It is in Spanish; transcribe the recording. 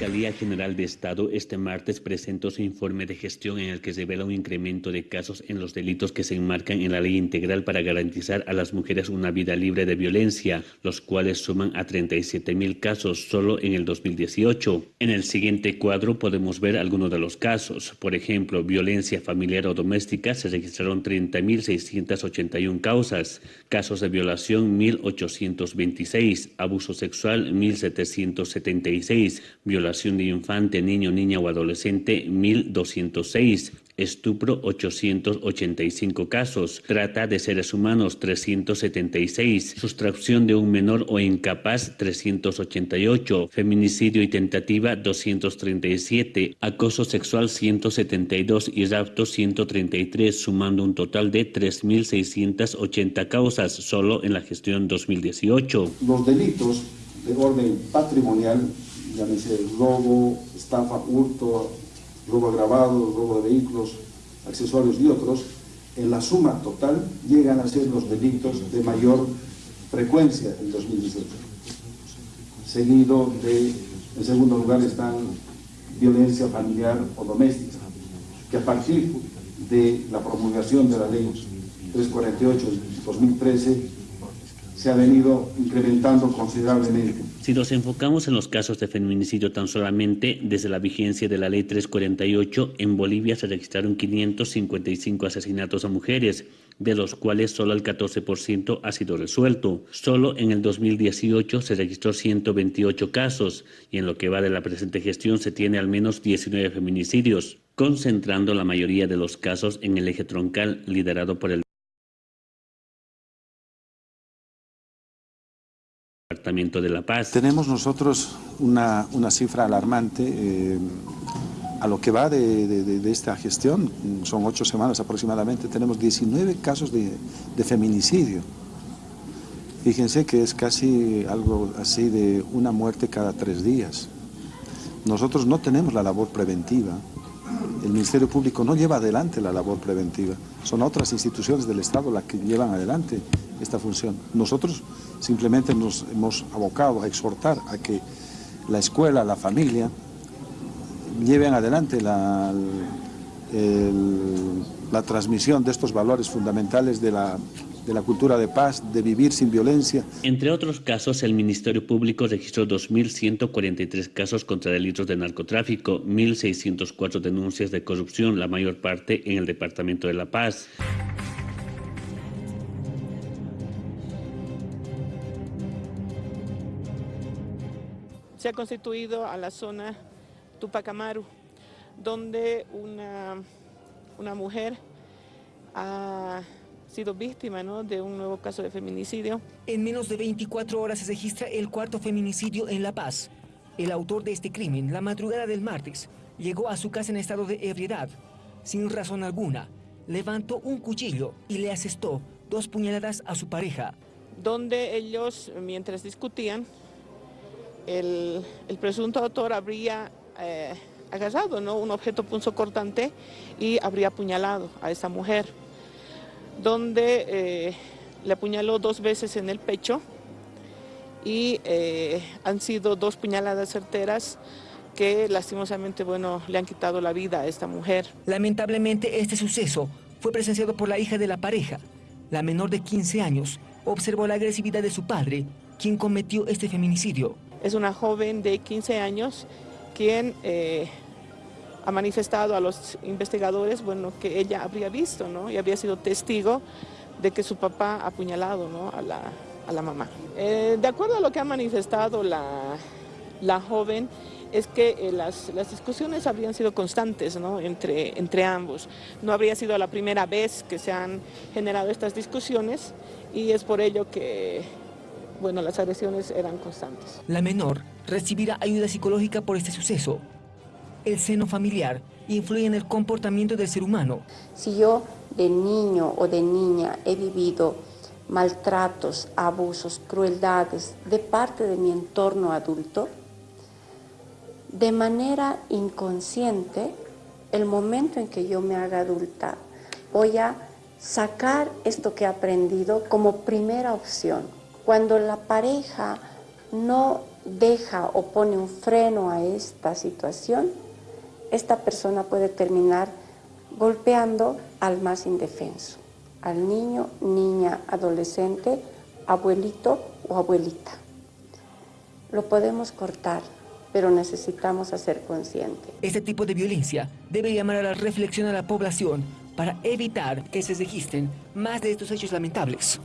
Fiscalía General de Estado este martes presentó su informe de gestión en el que revela un incremento de casos en los delitos que se enmarcan en la ley integral para garantizar a las mujeres una vida libre de violencia, los cuales suman a 37 mil casos solo en el 2018. En el siguiente cuadro podemos ver algunos de los casos. Por ejemplo, violencia familiar o doméstica se registraron 30.681 causas, casos de violación 1.826, abuso sexual 1.776, violación de infante, niño, niña o adolescente 1.206, estupro 885 casos, trata de seres humanos 376, sustracción de un menor o incapaz 388, feminicidio y tentativa 237, acoso sexual 172 y rapto 133, sumando un total de 3.680 causas solo en la gestión 2018. Los delitos de orden patrimonial llámese robo, estafa, hurto, robo agravado, robo de vehículos, accesorios y otros, en la suma total llegan a ser los delitos de mayor frecuencia en 2018. Seguido de, en segundo lugar están violencia familiar o doméstica, que a partir de la promulgación de la ley 348 2013 se ha venido incrementando considerablemente. Si nos enfocamos en los casos de feminicidio tan solamente, desde la vigencia de la Ley 348, en Bolivia se registraron 555 asesinatos a mujeres, de los cuales solo el 14% ha sido resuelto. Solo en el 2018 se registró 128 casos y en lo que va de la presente gestión se tiene al menos 19 feminicidios, concentrando la mayoría de los casos en el eje troncal liderado por el De. Tenemos nosotros una, una cifra alarmante eh, a lo que va de, de, esta gestión, son ocho semanas aproximadamente, tenemos 19 casos de, de feminicidio. Fíjense que es casi algo así de una muerte cada tres días. Nosotros no tenemos la labor preventiva, el Ministerio Público no lleva adelante la labor preventiva, son otras instituciones del Estado las que llevan adelante esta función. Nosotros simplemente nos hemos abocado a exhortar a que la escuela, la familia, lleven adelante la, la transmisión de estos valores fundamentales de la de la cultura de paz, de vivir sin violencia. Entre otros casos, el Ministerio Público registró 2.143 casos contra delitos de narcotráfico, 1.604 denuncias de corrupción, la mayor parte en el Departamento de La Paz. Se ha constituido a la zona Tupac donde una, una mujer ha sido víctima ¿no? de un nuevo caso de feminicidio. En menos de 24 horas se registra el cuarto feminicidio en La Paz. El autor de este crimen, la madrugada del martes, llegó a su casa en estado de ebriedad. Sin razón alguna, levantó un cuchillo y le asestó dos puñaladas a su pareja. Donde ellos, mientras discutían, el, presunto autor habría eh, agarrado ¿no? un objeto punzocortante y habría apuñalado a esa mujer donde eh, le apuñaló dos veces en el pecho y eh, han sido dos puñaladas certeras que lastimosamente bueno, le han quitado la vida a esta mujer. Lamentablemente este suceso fue presenciado por la hija de la pareja. La menor de 15 años observó la agresividad de su padre, quien cometió este feminicidio. Es una joven de 15 años quien eh, ha manifestado a los investigadores bueno, que ella habría visto ¿no? y habría sido testigo de que su papá ha apuñalado ¿no? a, la, a, la, mamá. Eh, de acuerdo a lo que ha manifestado la, la joven, es que eh, las, las, discusiones habrían sido constantes ¿no? entre, entre ambos. No habría sido la primera vez que se han generado estas discusiones y es por ello que bueno, las agresiones eran constantes. La menor recibirá ayuda psicológica por este suceso el seno familiar influye en el comportamiento del ser humano. Si yo de niño o de niña he vivido maltratos, abusos, crueldades de parte de mi entorno adulto, de manera inconsciente, el momento en que yo me haga adulta, voy a sacar esto que he aprendido como primera opción. Cuando la pareja no deja o pone un freno a esta situación, esta persona puede terminar golpeando al más indefenso, al niño, niña, adolescente, abuelito o abuelita. Lo podemos cortar, pero necesitamos hacer consciente. Este tipo de violencia debe llamar a la reflexión a la población para evitar que se registren más de estos hechos lamentables.